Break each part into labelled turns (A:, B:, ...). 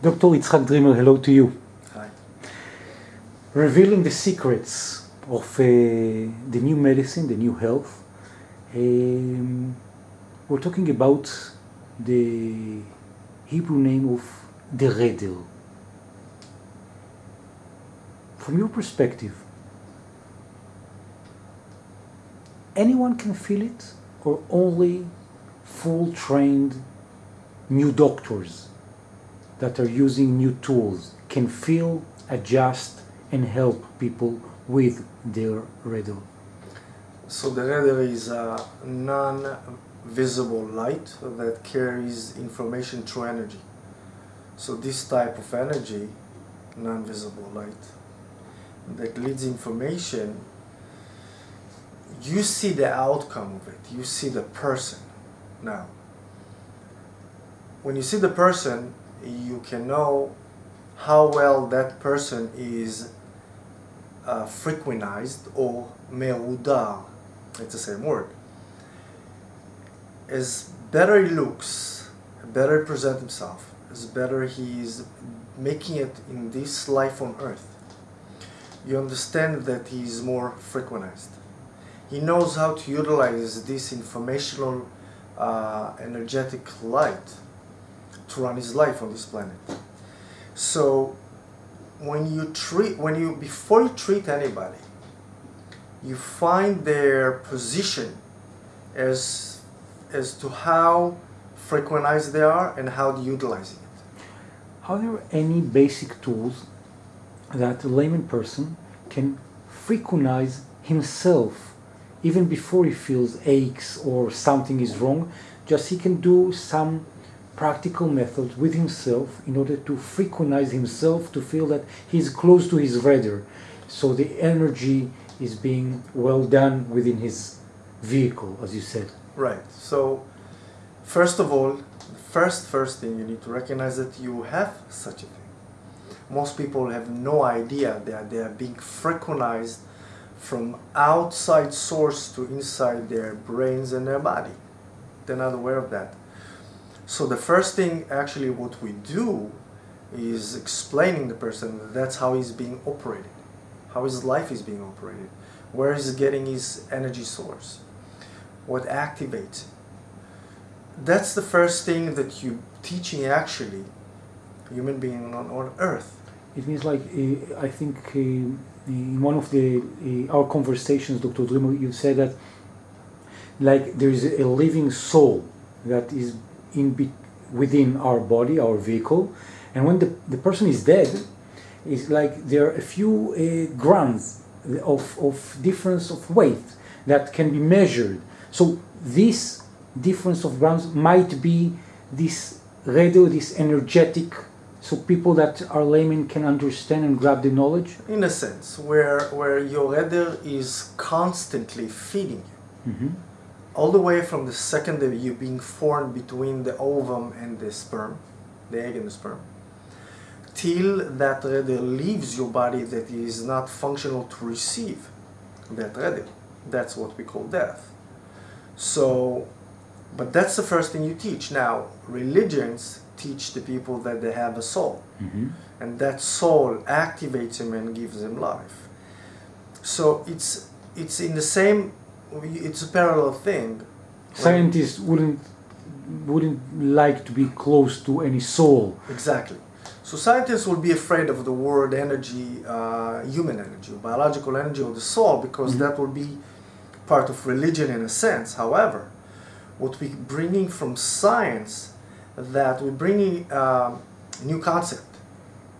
A: Dr. Yitzhak Dreamer, hello to you.
B: Hi.
A: Revealing the secrets of uh, the new medicine, the new health. Um, we're talking about the Hebrew name of the Redel. From your perspective, anyone can feel it or only full trained new doctors that are using new tools can feel, adjust, and help people with their Redel?
B: So the radar is a non-visible light that carries information through energy. So this type of energy, non-visible light, that leads information, you see the outcome of it. You see the person now. When you see the person, you can know how well that person is uh, frequentized or me'udar. It's the same word. As better he looks, better he presents himself, as better he is making it in this life on earth, you understand that he is more frequentized. He knows how to utilize this informational uh, energetic light to run his life on this planet. So when you treat, when you, before you treat anybody, you find their position as, as to how frequentized they are and how utilizing it.
A: Are there any basic tools that a layman person can frequentize himself even before he feels aches or something is wrong? Just he can do some practical methods with himself in order to frequentize himself to feel that he's close to his radar. So the energy is being well done within his vehicle, as you said.
B: Right. So, first of all, first first thing you need to recognize that you have such a thing. Most people have no idea that they are being frequentized from outside source to inside their brains and their body. They're not aware of that. So the first thing actually what we do is explaining the person that that's how he's being operated, how his life is being operated, where he's getting his energy source, what activates. That's the first thing that you teaching actually human being on, on earth.
A: It means like uh, I think uh, in one of the uh, our conversations, Dr. Dreamer, you said that like there is a living soul that is in be- within our body, our vehicle, and when the, the person is dead, it's like there are a few uh, grams of, of difference of weight that can be measured. So this difference of grams might be this radio, this energetic, so people that are laymen can understand and grab the knowledge.
B: In a sense, where where your header is constantly feeding you.
A: Mhm.
B: All the way from the second that you being formed between the ovum and the sperm, the egg and the sperm, till that radar leaves your body that is not functional to receive that radar. That's what we call death. So, but that's the first thing you teach. Now, religions teach the people that they have a soul,
A: Mhm.
B: and that soul activates them and gives them life. So it's it's in the same it's a parallel thing.
A: Scientists wouldn't wouldn't like to be close to any soul.
B: Exactly. So scientists will be afraid of the word energy, uh, human energy, biological energy, or the soul, because
A: Mhm.
B: that will be part of religion in a sense. However, what we're bringing from science, that we're bringing um, new concept.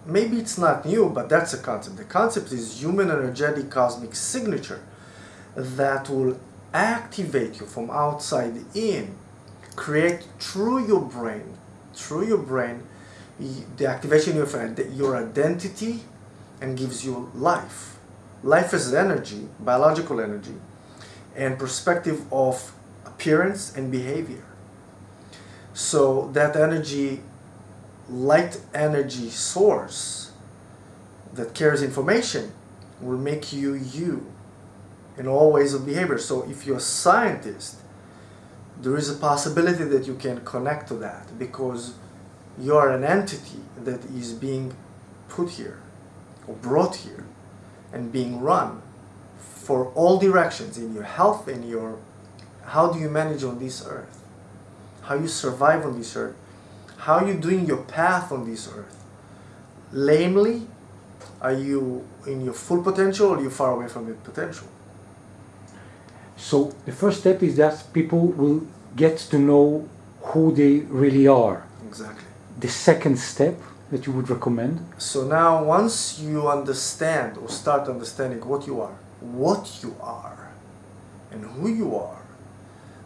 B: Maybe it's not new, but that's a concept. The concept is human energetic cosmic signature that will activate you from outside in, create through your brain, through your brain, the activation of your identity and gives you life. Life is energy, biological energy, and perspective of appearance and behavior. So that energy, light energy source that carries information will make you you in all ways of behavior. So if you're a scientist, there is a possibility that you can connect to that because You are an entity that is being put here or brought here and being run for all directions in your health, in your how do you manage on this earth, how you survive on this earth, how you doing your path on this earth. Lamely, are you in your full potential or are you far away from your potential?
A: So the first step is that people will get to know who they really are.
B: Exactly.
A: The second step that you would recommend?
B: So now once you understand or start understanding what you are, what you are, and who you are,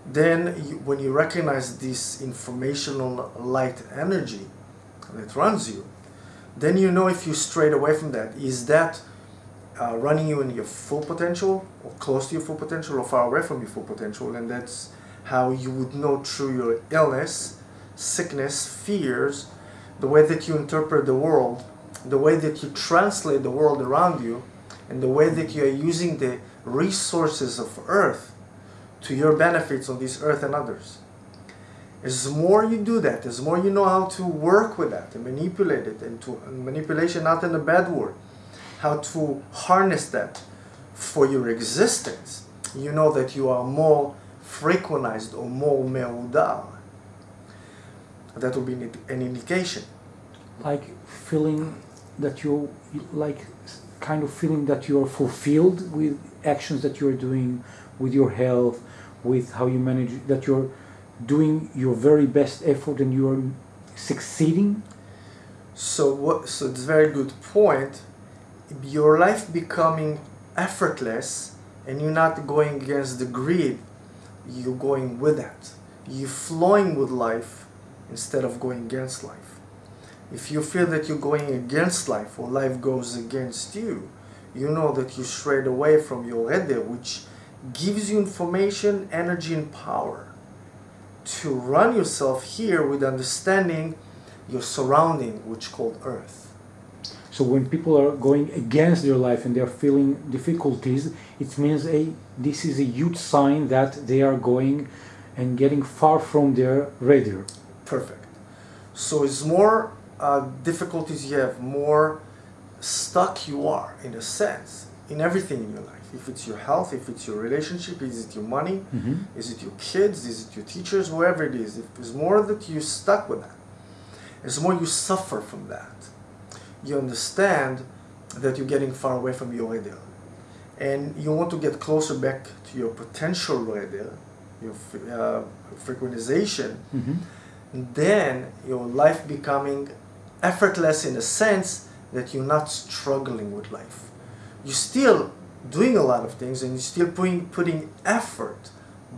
B: then you, when you recognize this informational light energy that runs you, then you know if you strayed away from that. Is that uh, running you in your full potential or close to your full potential or far away from your full potential? And that's how you would know through your illness, sickness, fears, the way that you interpret the world, the way that you translate the world around you, and the way that you are using the resources of earth to your benefits on this earth and others. As more you do that, as more you know how to work with that and manipulate it, and to and manipulation not in a bad word, how to harness that for your existence, you know that you are more frequentized or more meudal. That will be an indication.
A: Like feeling that you like kind of feeling that you are fulfilled with actions that you are doing, with your health, with how you manage that you're doing your very best effort and you are succeeding.
B: So what? So it's a very good point. Your life becoming effortless, and you're not going against the greed. You're going with it. You're flowing with life instead of going against life. If you feel that you're going against life or life goes against you, you know that you strayed away from your Eder, which gives you information, energy, and power to run yourself here with understanding your surrounding, which called Earth.
A: So when people are going against their life and they are feeling difficulties, it means a this is a huge sign that they are going and getting far from their radar.
B: Perfect. So it's more uh, difficulties you have, more stuck you are, in a sense, in everything in your life. If it's your health, if it's your relationship, is it your money,
A: Mhm.
B: is it your kids, is it your teachers, whoever it is. If it's more that you're stuck with that, it's more you suffer from that. You understand that you're getting far away from your ideal. And you want to get closer back to your potential ideal, your uh, frequentization,
A: Mhm.
B: then your life becoming effortless in a sense that you're not struggling with life. You're still doing a lot of things and you're still putting, putting effort,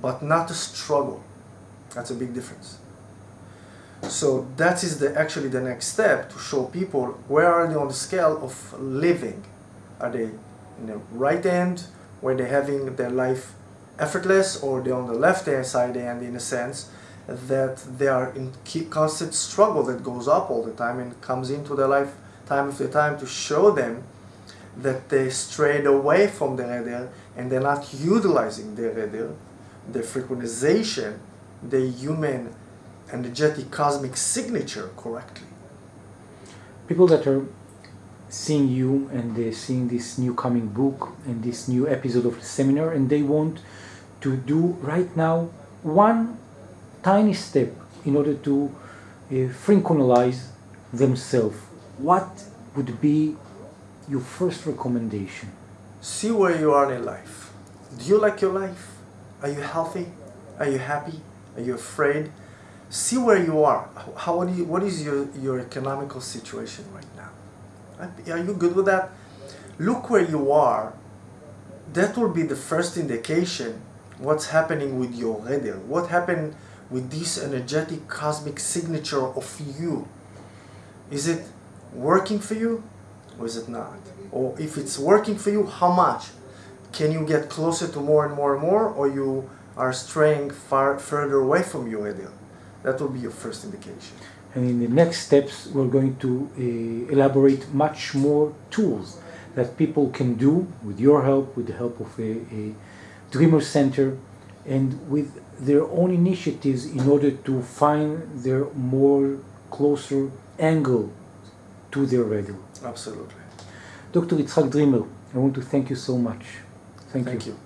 B: but not a struggle. That's a big difference. So that is the actually the next step to show people where are they on the scale of living. Are they in the right end where they're having their life effortless or they're on the left hand side end in a sense that they are in constant struggle that goes up all the time and comes into their life time after time to show them that they strayed away from the radar and they're not utilizing their radar, their frequentization, the human energetic cosmic signature correctly.
A: People that are seeing you and they're seeing this new coming book and this new episode of the seminar and they want to do right now one tiny step in order to uh, frequentize themselves what would be your first recommendation
B: See where you are in life. Do you like your life? Are you healthy? Are you happy? Are you afraid? See where you are. How what, you, what is your, your economical situation right now? Are you good with that? Look where you are. That will be the first indication what's happening with your radar. What happened with this energetic cosmic signature of you? Is it working for you or is it not? Or if it's working for you, how much? Can you get closer to more and more and more or you are straying far further away from your ideal? That will be your first indication.
A: and in the next steps we're going to uh, elaborate much more tools that people can do with your help with the help of a, a dreamer center and with their own initiatives in order to find their more closer angle to their value.
B: Absolutely.
A: Dr. Itzhak Dreamer, I want to thank you so much. Thank,
B: Thank
A: you.
B: you.